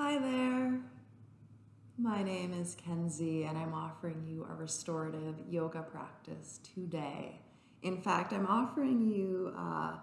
Hi there. My name is Kenzie, and I'm offering you a restorative yoga practice today. In fact, I'm offering you a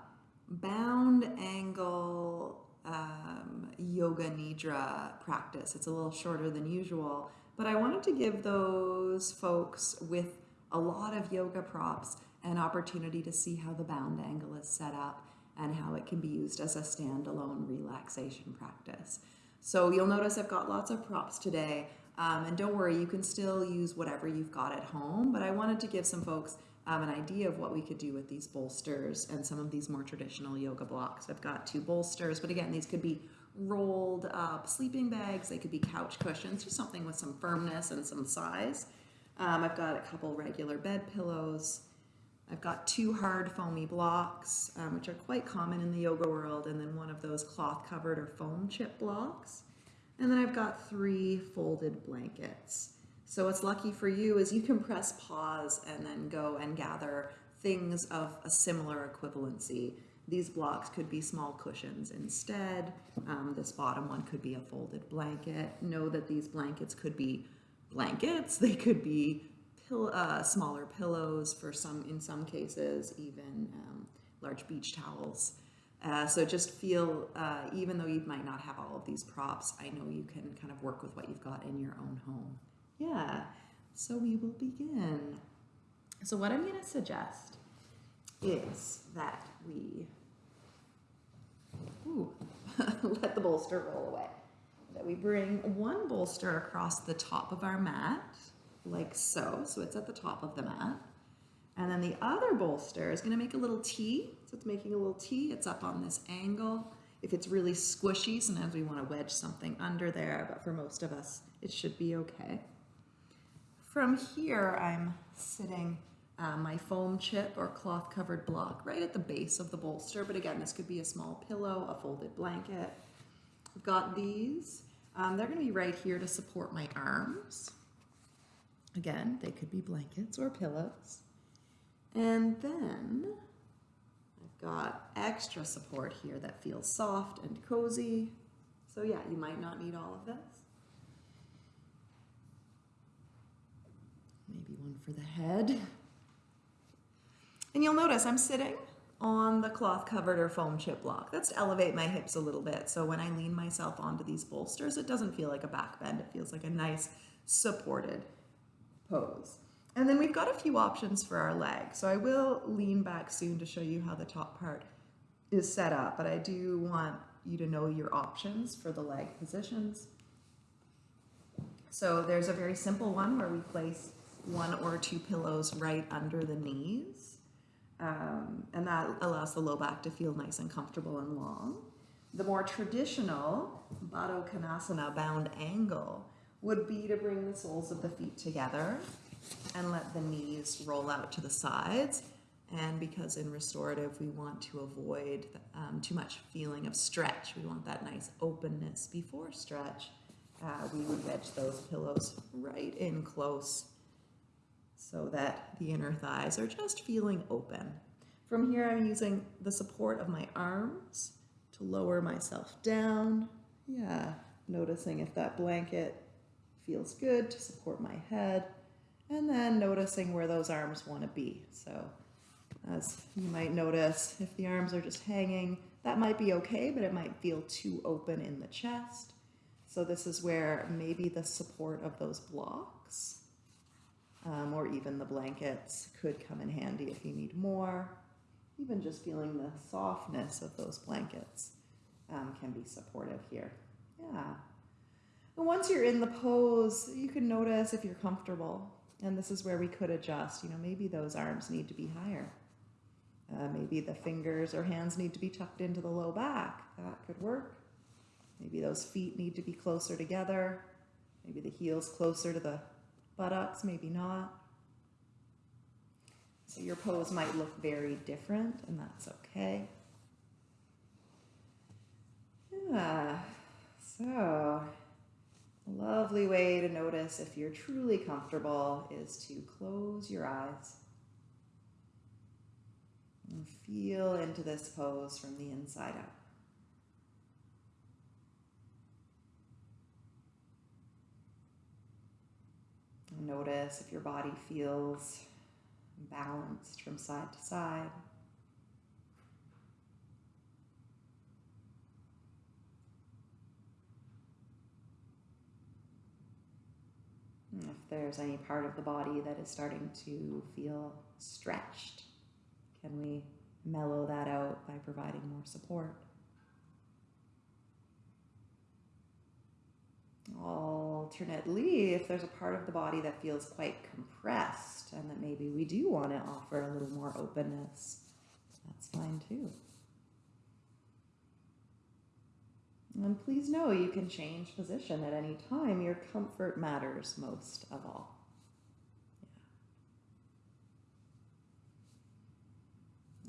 bound angle um, yoga nidra practice. It's a little shorter than usual, but I wanted to give those folks with a lot of yoga props an opportunity to see how the bound angle is set up and how it can be used as a standalone relaxation practice. So you'll notice I've got lots of props today. Um, and don't worry, you can still use whatever you've got at home, but I wanted to give some folks um, an idea of what we could do with these bolsters and some of these more traditional yoga blocks. I've got two bolsters, but again, these could be rolled up sleeping bags, they could be couch cushions, just something with some firmness and some size. Um, I've got a couple regular bed pillows. I've got two hard foamy blocks, um, which are quite common in the yoga world, and then one of those cloth covered or foam chip blocks. And then I've got three folded blankets. So what's lucky for you is you can press pause and then go and gather things of a similar equivalency. These blocks could be small cushions instead. Um, this bottom one could be a folded blanket. Know that these blankets could be blankets. They could be pill uh, smaller pillows for some, in some cases, even um, large beach towels. Uh, so just feel, uh, even though you might not have all of these props, I know you can kind of work with what you've got in your own home. Yeah, so we will begin. So what I'm going to suggest is that we ooh, let the bolster roll away. That we bring one bolster across the top of our mat, like so. So it's at the top of the mat. And then the other bolster is gonna make a little T. So it's making a little T, it's up on this angle. If it's really squishy, sometimes we wanna wedge something under there, but for most of us, it should be okay. From here, I'm sitting uh, my foam chip or cloth covered block right at the base of the bolster. But again, this could be a small pillow, a folded blanket. I've got these. Um, they're gonna be right here to support my arms. Again, they could be blankets or pillows. And then I've got extra support here that feels soft and cozy. So yeah, you might not need all of this. Maybe one for the head. And you'll notice I'm sitting on the cloth covered or foam chip block. That's to elevate my hips a little bit. So when I lean myself onto these bolsters, it doesn't feel like a back bend. It feels like a nice supported pose. And then we've got a few options for our leg. So I will lean back soon to show you how the top part is set up, but I do want you to know your options for the leg positions. So there's a very simple one where we place one or two pillows right under the knees. Um, and that allows the low back to feel nice and comfortable and long. The more traditional Baddha Konasana bound angle would be to bring the soles of the feet together and let the knees roll out to the sides. And because in restorative, we want to avoid um, too much feeling of stretch. We want that nice openness before stretch. Uh, we would wedge those pillows right in close so that the inner thighs are just feeling open. From here, I'm using the support of my arms to lower myself down. Yeah, noticing if that blanket feels good to support my head and then noticing where those arms want to be. So as you might notice, if the arms are just hanging, that might be okay, but it might feel too open in the chest. So this is where maybe the support of those blocks um, or even the blankets could come in handy if you need more. Even just feeling the softness of those blankets um, can be supportive here. Yeah. And once you're in the pose, you can notice if you're comfortable. And this is where we could adjust. You know, maybe those arms need to be higher. Uh, maybe the fingers or hands need to be tucked into the low back. That could work. Maybe those feet need to be closer together. Maybe the heels closer to the buttocks, maybe not. So your pose might look very different, and that's okay. Yeah, so a lovely way to notice if you're truly comfortable is to close your eyes and feel into this pose from the inside out. Notice if your body feels balanced from side to side. Mm, if there's any part of the body that is starting to feel stretched, can we mellow that out by providing more support? Alternately, if there's a part of the body that feels quite compressed and that maybe we do want to offer a little more openness, that's fine too. And please know you can change position at any time. Your comfort matters most of all.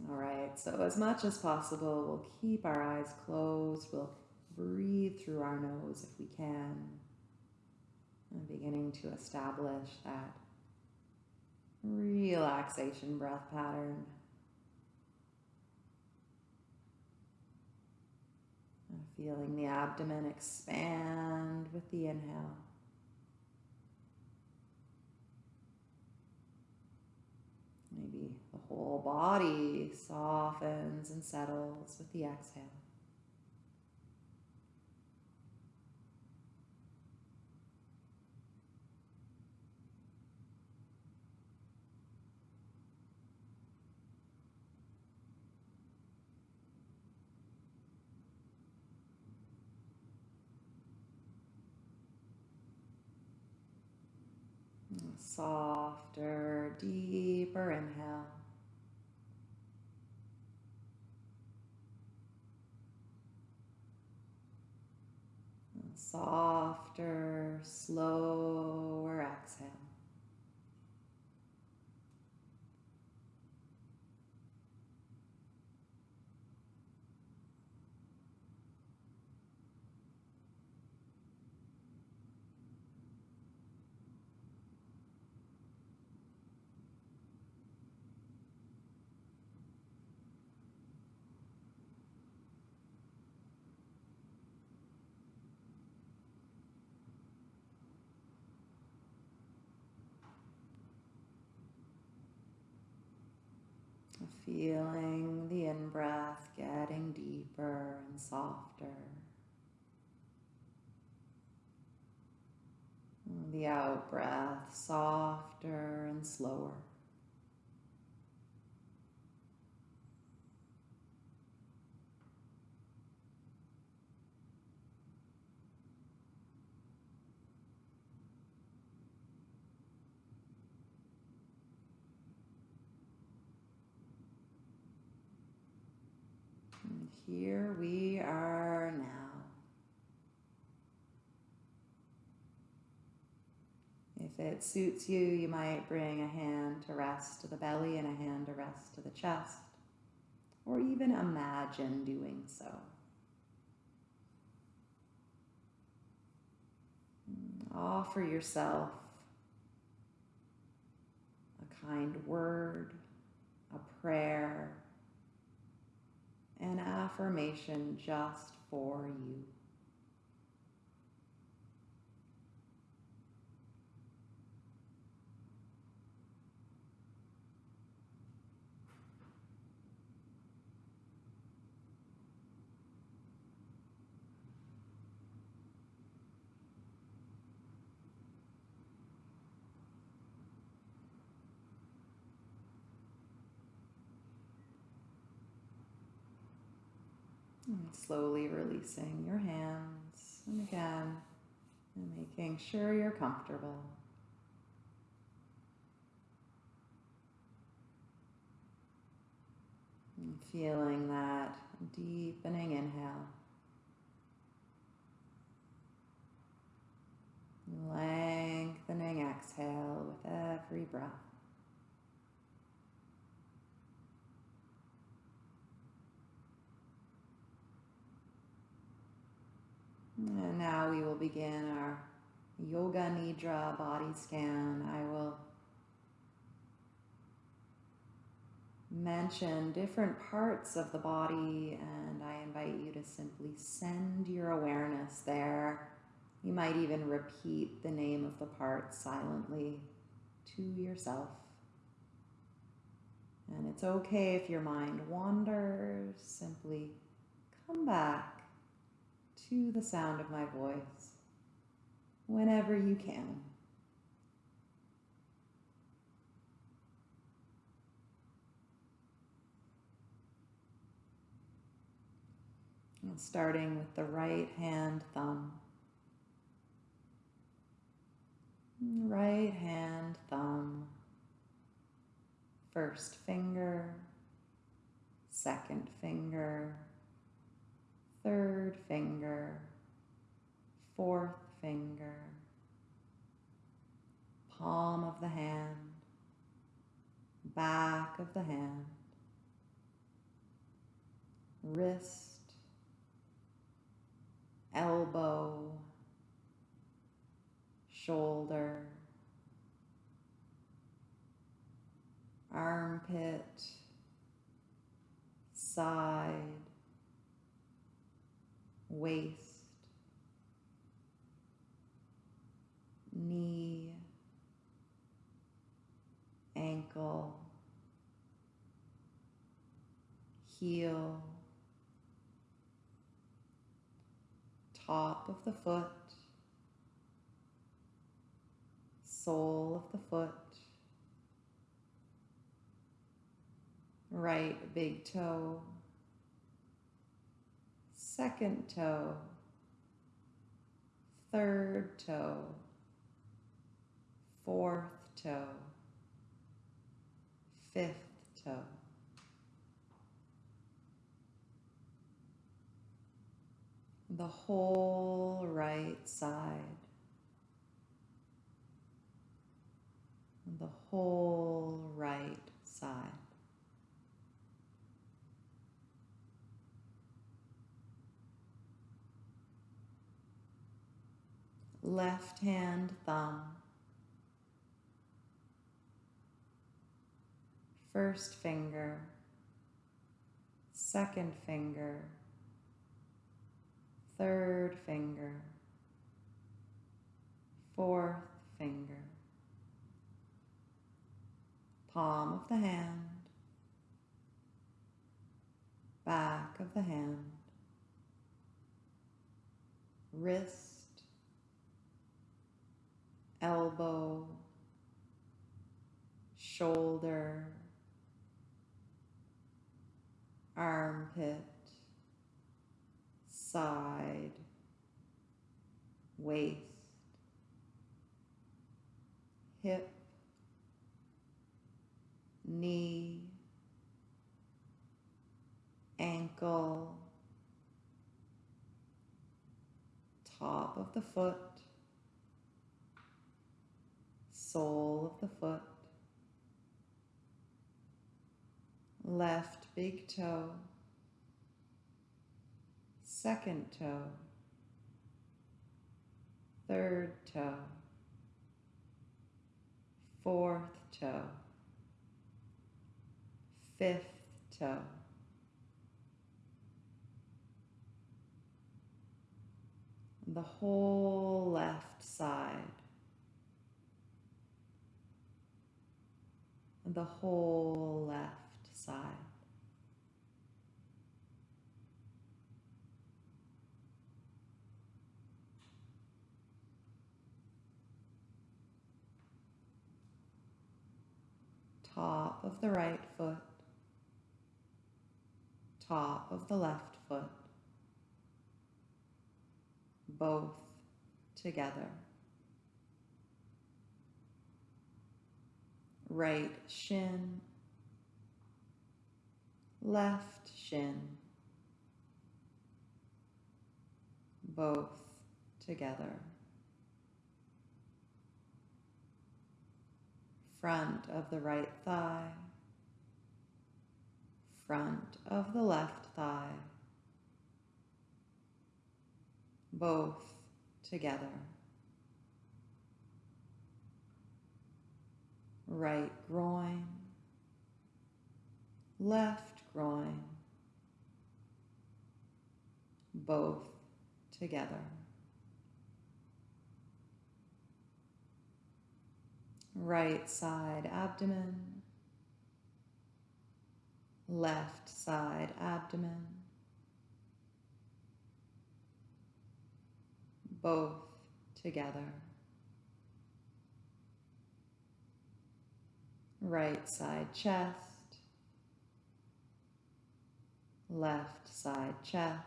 All right, so as much as possible, we'll keep our eyes closed. We'll breathe through our nose if we can. And beginning to establish that relaxation breath pattern. Feeling the abdomen expand with the inhale. Maybe the whole body softens and settles with the exhale. Softer, deeper inhale. Softer, slower exhale. Feeling the in breath getting deeper and softer. The out breath softer and slower. Here we are now. If it suits you, you might bring a hand to rest to the belly and a hand to rest to the chest, or even imagine doing so. Offer yourself a kind word, a prayer, an affirmation just for you. And slowly releasing your hands. And again, and making sure you're comfortable. And feeling that deepening inhale. Lengthening exhale with every breath. And now we will begin our Yoga Nidra body scan. I will mention different parts of the body and I invite you to simply send your awareness there You might even repeat the name of the part silently to yourself. And it's okay if your mind wanders, simply come back to the sound of my voice whenever you can. starting with the right hand thumb. Right hand thumb. First finger, second finger, third finger, fourth finger, palm of the hand, back of the hand, wrist, elbow, shoulder, armpit, side, waist, knee, ankle, heel, top of the foot, sole of the foot, right big toe, second toe, third toe, fourth toe, fifth toe. the whole right side, the whole right side. Left hand thumb, first finger, second finger, third finger, fourth finger, palm of the hand, back of the hand, wrist, elbow, shoulder, armpit, side, waist, hip, knee, ankle, top of the foot, sole of the foot, left big toe, second toe, third toe, fourth toe, fifth toe, the whole left side, the whole left side. top of the right foot, top of the left foot, both together. Right shin, left shin, both together. front of the right thigh, front of the left thigh, both together. right groin, left groin, both together. Right side abdomen, left side abdomen, both together. Right side chest, left side chest,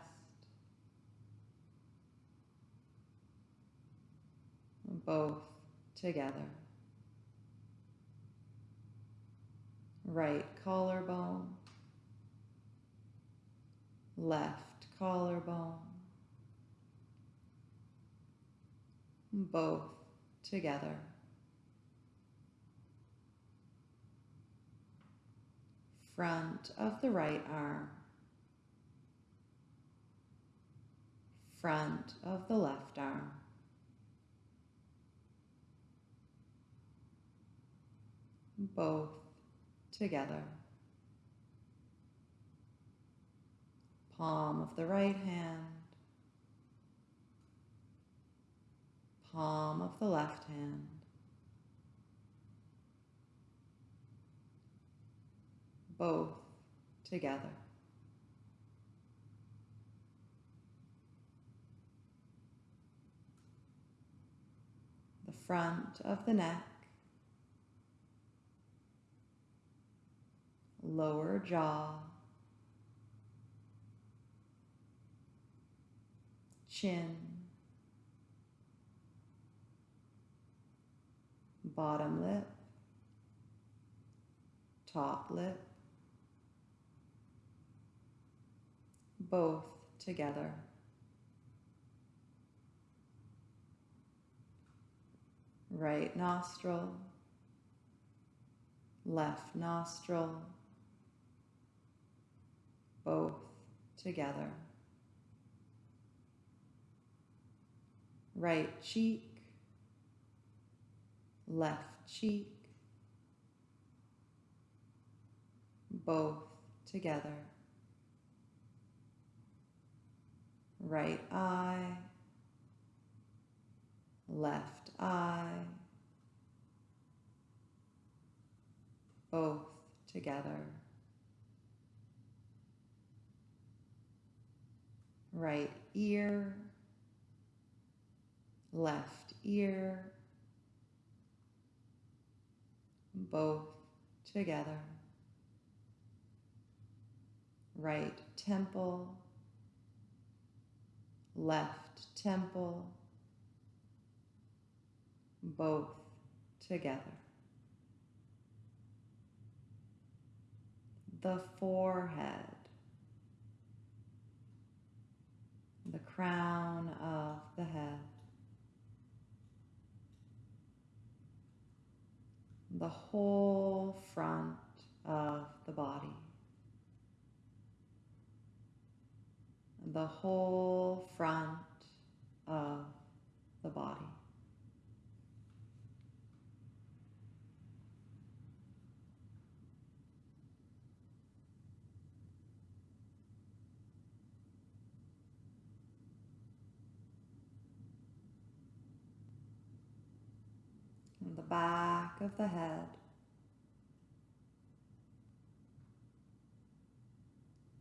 both together. Right collarbone, left collarbone, both together. Front of the right arm, front of the left arm. Both together. Palm of the right hand, palm of the left hand. Both together. The front of the neck, lower jaw, chin, bottom lip, top lip, both together. Right nostril, left nostril, both together. Right cheek, left cheek, both together. Right eye, left eye, both together. Right ear, left ear, both together. Right temple, left temple, both together. The forehead, the crown of the head, the whole front of the body. The whole front of the body. And the back of the head.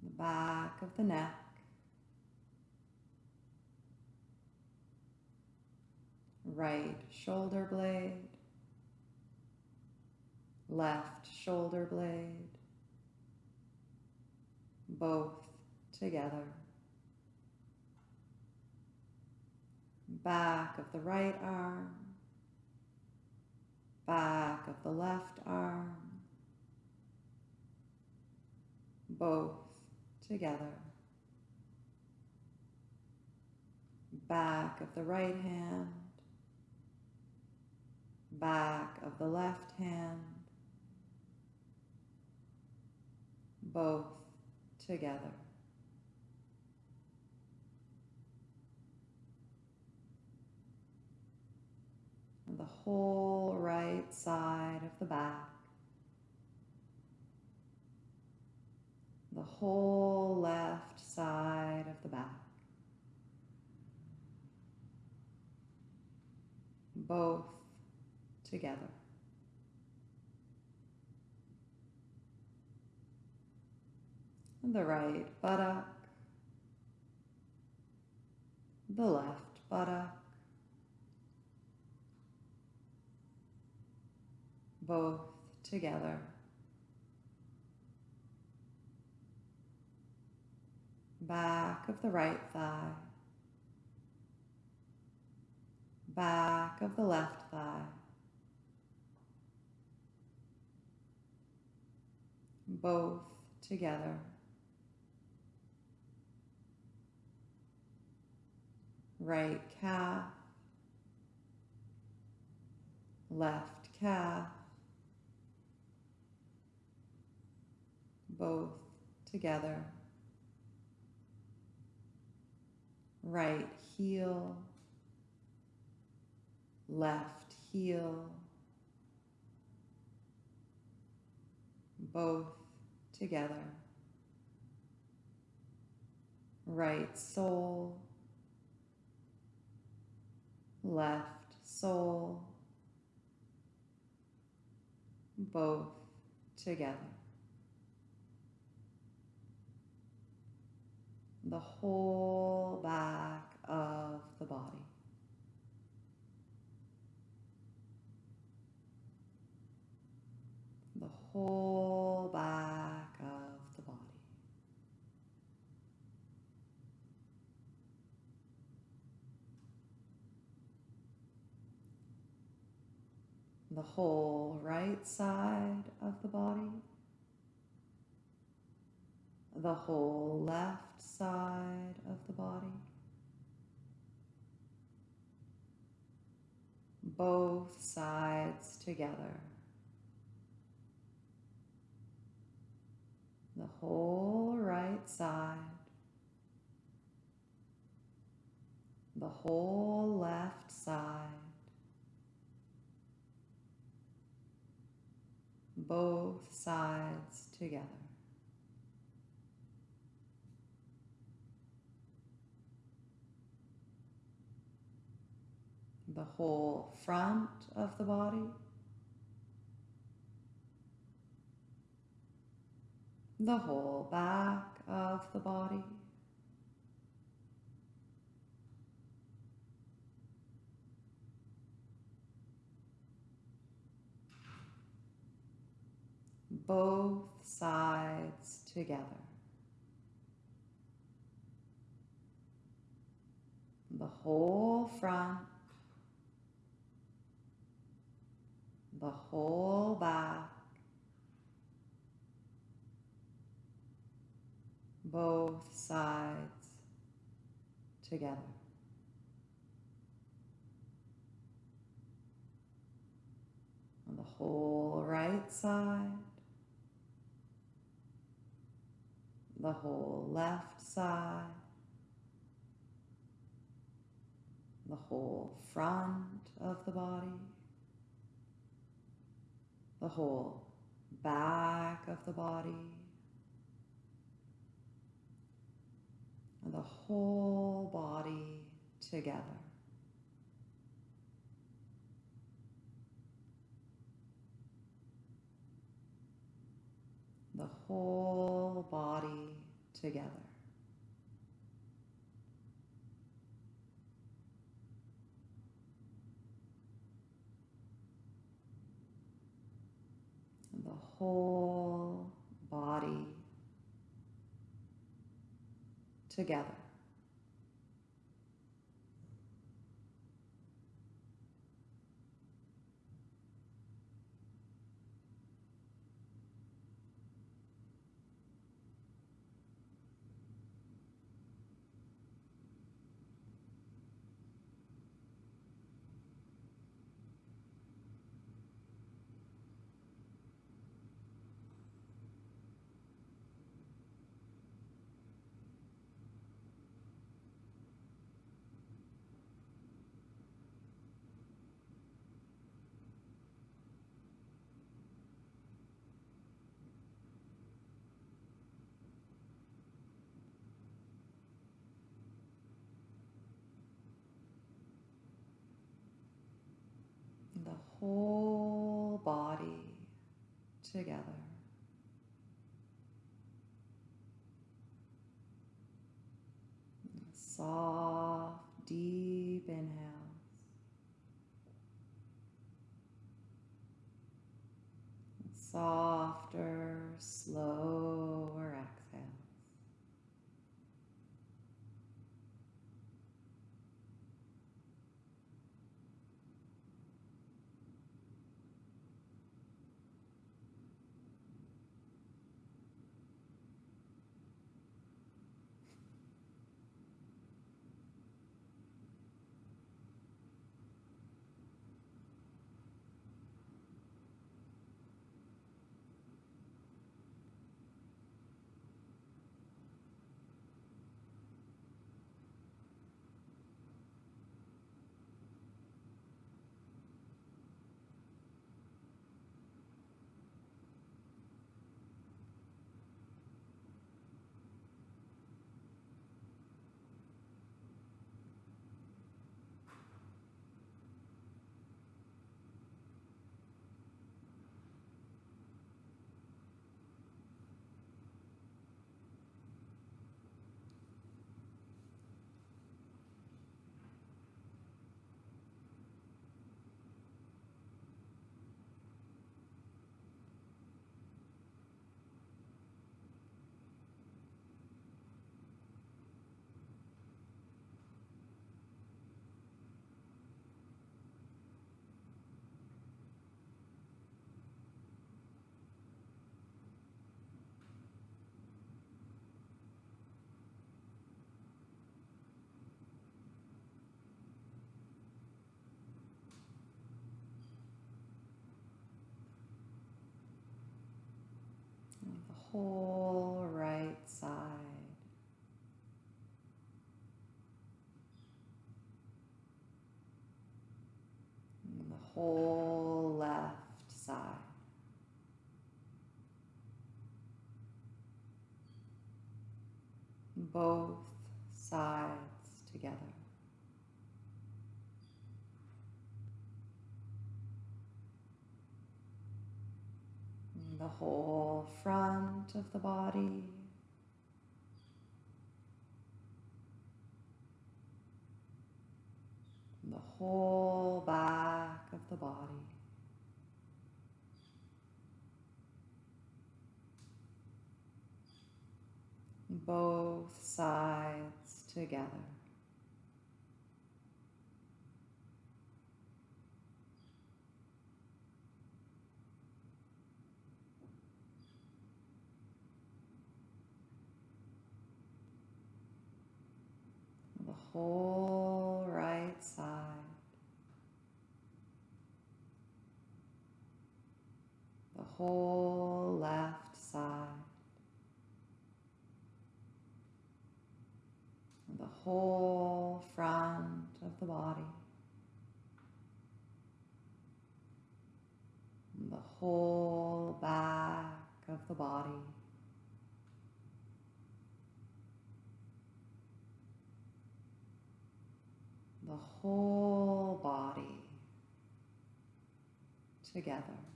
The back of the neck. Right shoulder blade, left shoulder blade, both together. Back of the right arm, back of the left arm, both together. Back of the right hand, back of the left hand, both together. And the whole right side of the back, the whole left side of the back. Both together. And the right buttock, the left buttock, both together. Back of the right thigh, back of the left thigh, both together. Right calf, left calf, both together. Right heel, left heel, both together. Right sole, left sole, both together. The whole back of the body. The whole back of the body. The whole right side of the body. The whole left side of the body. Both sides together. The whole right side. The whole left side. Both sides together. The whole front of the body. The whole back of the body. Both sides together. The whole front. The whole back. Both sides together. The whole right side. The whole left side. The whole front of the body. The whole back of the body. And the whole body together. The whole body together. The whole body together. The whole body together. Whole right side. And the whole left side. Both sides together. The whole front of the body. The whole back of the body. Both sides together. the whole right side, the whole left side, the whole front of the body, the whole back of the body. The whole body together.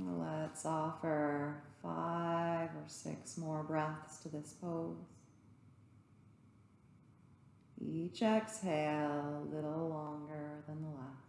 Let's offer five or six more breaths to this pose. Each exhale a little longer than the last.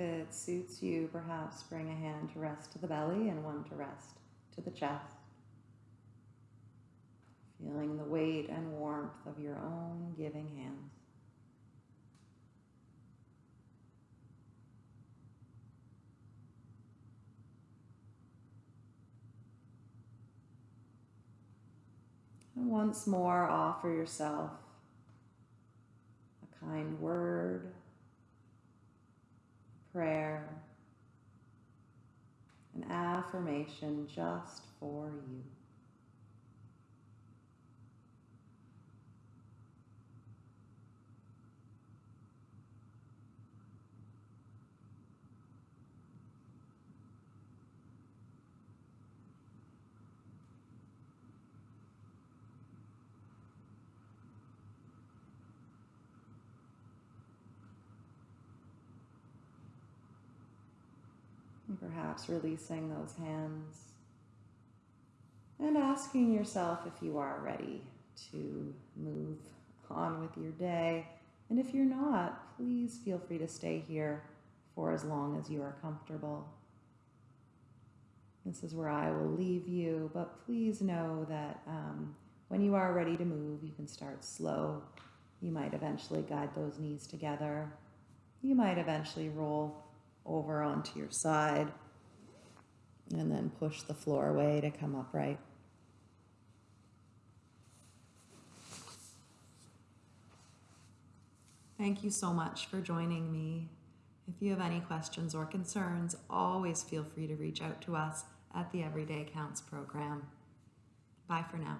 It suits you, perhaps bring a hand to rest to the belly and one to rest to the chest. Feeling the weight and warmth of your own giving hands. And once more, offer yourself a kind word, prayer, an affirmation just for you. And perhaps releasing those hands and asking yourself if you are ready to move on with your day. And if you're not, please feel free to stay here for as long as you are comfortable. This is where I will leave you, but please know that um, when you are ready to move, you can start slow. You might eventually guide those knees together. You might eventually roll over onto your side and then push the floor away to come upright. Thank you so much for joining me. If you have any questions or concerns, always feel free to reach out to us at the Everyday Counts program. Bye for now.